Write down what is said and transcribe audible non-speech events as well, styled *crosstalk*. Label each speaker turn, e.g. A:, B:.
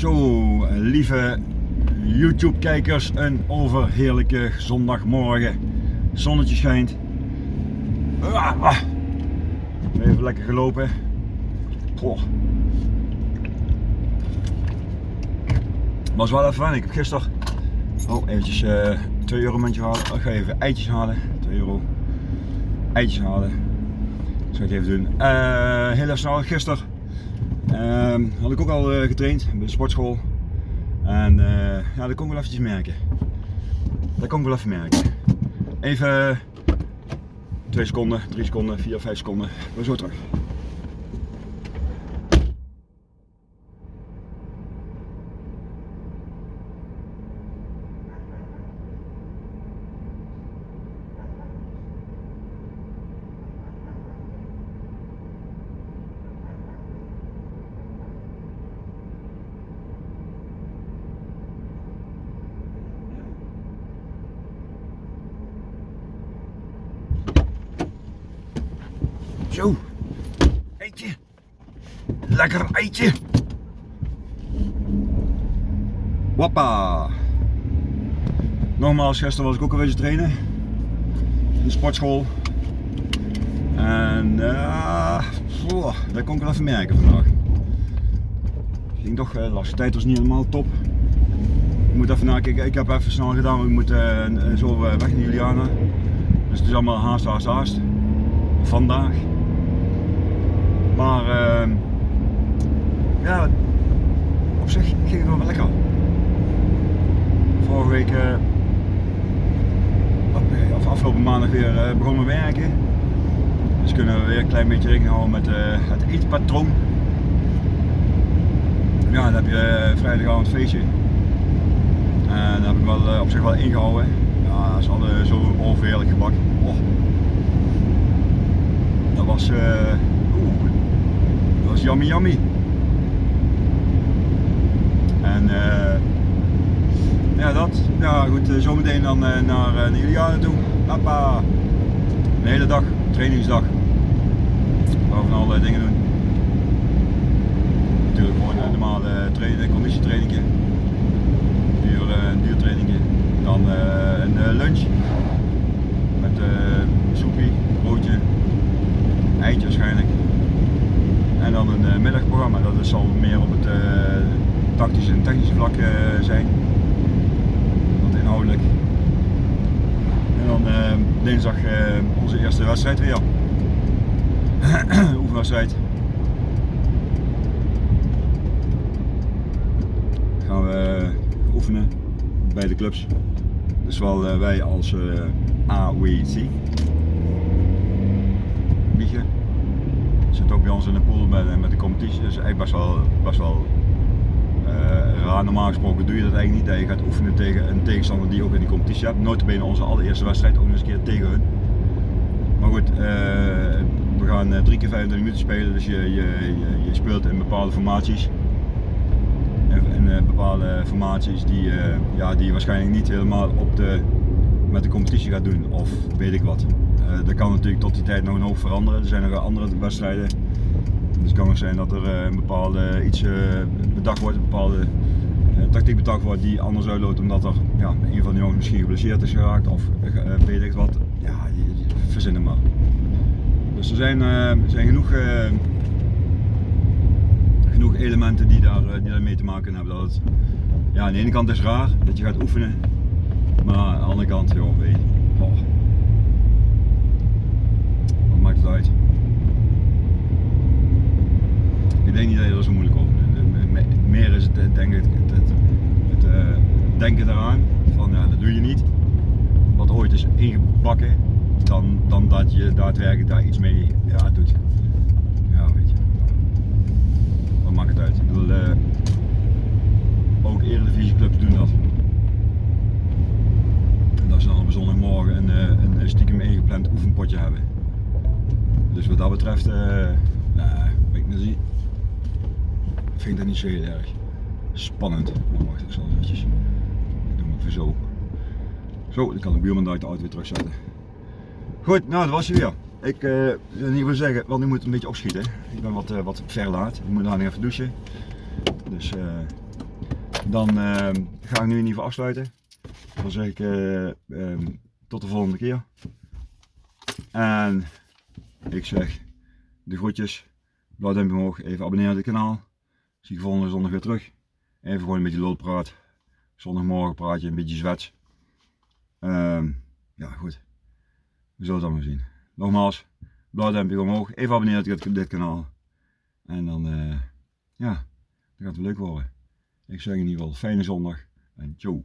A: Zo, lieve YouTube kijkers, een overheerlijke zondagmorgen. Zonnetje schijnt. Ah, ah. Even lekker gelopen. Goh. Was wel even fijn. Ik heb gisteren oh, eventjes uh, 2 euro muntje halen. Ik ga even eitjes halen. 2 euro. Eitjes halen. Dat zal ik even doen. Uh, heel even snel. Gisteren had ik ook al uh, getraind bij de sportschool. En uh, ja, dat kon ik wel eventjes merken. Dat kon ik wel even merken. Even 2 seconden, 3 seconden, 4, 5 seconden. We zo terug. Zo. Eitje. Lekker eitje. Wappa. Nogmaals, gisteren was ik ook beetje trainen. In de sportschool. En uh, oh, dat kon ik wel even merken vandaag. Ging toch, de laatste tijd was niet helemaal top. Ik moet even nakijken, ik heb even snel gedaan, we moeten uh, zo weg naar Juliana. Dus het is allemaal haast, haast, haast. Vandaag. Maar uh, ja, op zich ging het wel lekker. Vorige week, uh, of afgelopen maandag weer uh, begonnen werken. Dus kunnen we weer een klein beetje rekening houden met het eetpatroon. Ja, dan heb je vrijdagavond feestje. En dat heb ik wel op zich wel ingehouden. Ja, ze hadden zo overheerlijk gebak. Oh. Dat was was yummy yummy. En uh, ja dat, ja goed, uh, zometeen dan uh, naar, naar Juliana toe. Papa. De hele dag, trainingsdag. We gaan van allerlei dingen doen. Natuurlijk gewoon een normale conditietraining. Duur, een duurtraining. Dan een lunch. Met soepie, broodje, eitje waarschijnlijk. En dan middagprogramma, dat zal meer op het uh, tactische en technische vlak uh, zijn. Wat inhoudelijk. En dan dinsdag onze eerste wedstrijd weer. *clears throat* Oefenwedstrijd. Gaan we oefenen bij de clubs. Dus wel wij als AWC. Mietje zit ook bij in de pool met, met de competitie. Dus eigenlijk best wel, best wel uh, raar. Normaal gesproken doe je dat eigenlijk niet. Dat je gaat oefenen tegen een tegenstander die ook in die competitie hebt. Notabene onze allereerste wedstrijd ook nog eens een keer tegen hun. Maar goed, uh, we gaan uh, drie keer 25 minuten spelen. Dus je, je, je, speelt in bepaalde formaties. In, bepaalde formaties die, ja, die je waarschijnlijk niet helemaal op de, met de competitie gaat doen. Of weet ik wat. Dat kan natuurlijk tot die tijd nog een hoop veranderen. Er zijn nog andere wedstrijden. Het kan nog zijn dat er uh, een bepaalde iets uh, bedacht wordt, een bepaalde tactiek bedacht wordt die anders uitloopt omdat er ja, een van de jongens misschien geblesseerd is geraakt of weet ik wat. Ja, verzinnen maar. Dus er zijn, zijn genoeg, genoeg elementen die daar, die mee te maken hebben. Dat het, ja, aan de ene kant is raar dat je gaat oefenen, maar aan de andere kant, joh, weet je. Oh maakt het uit. Ik denk niet dat zo moeilijk over. Meer is het, denk ik, het, het, uh, denken eraan van ja, dat doe je niet. Wat ooit is ingebakken, dan, dan dat je daadwerkelijk daar iets mee ja, doet. Ja, weet je. Wat maakt het uit? Ik bedoel, uh, ook eredivisieclubs doen dat. Dat ze dan op zondagmorgen een, een stiekem ingepland oefenpotje hebben. Dus wat dat betreft, nou, weet ik niet, vind ik dat niet zo heel erg spannend. Maar wacht, ik zal ik doe hem even zo. Zo, dan kan de buurman daar de auto weer terugzetten. Goed, nou dat was hij weer. Ik uh, wil niet wil zeggen, want nu moet een beetje opschieten. Ik ben wat, uh, wat verlaat. Ik moet nog even douchen. Dus uh, dan ga ik nu in ieder geval afsluiten. Dan zeg ik eh, ehm, tot de volgende keer. En ik zeg de groetjes. Blauw duimpje omhoog. Even abonneren op het kanaal. Zie je volgende zondag weer terug. Even gewoon een beetje lolpraat. Zondagmorgen praat je een beetje zwets. Ehm, ja goed. We zullen het allemaal zien. Nogmaals, blauw duimpje omhoog. Even abonneren op dit kanaal. En dan, eh, ja, dan gaat het leuk worden. Ik zeg in ieder geval fijne zondag en ciao.